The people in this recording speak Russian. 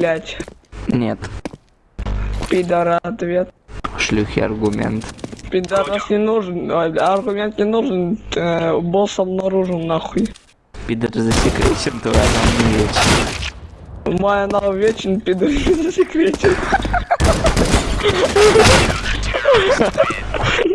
блять. Нет. Пидора ответ. Шлюхи аргумент. Пидорас не нужен, а, аргумент не нужен, э, босс обнаружен нахуй. Пидор засекречен, твоя нам не вечен. Моя нам вечен, пидор засекретен.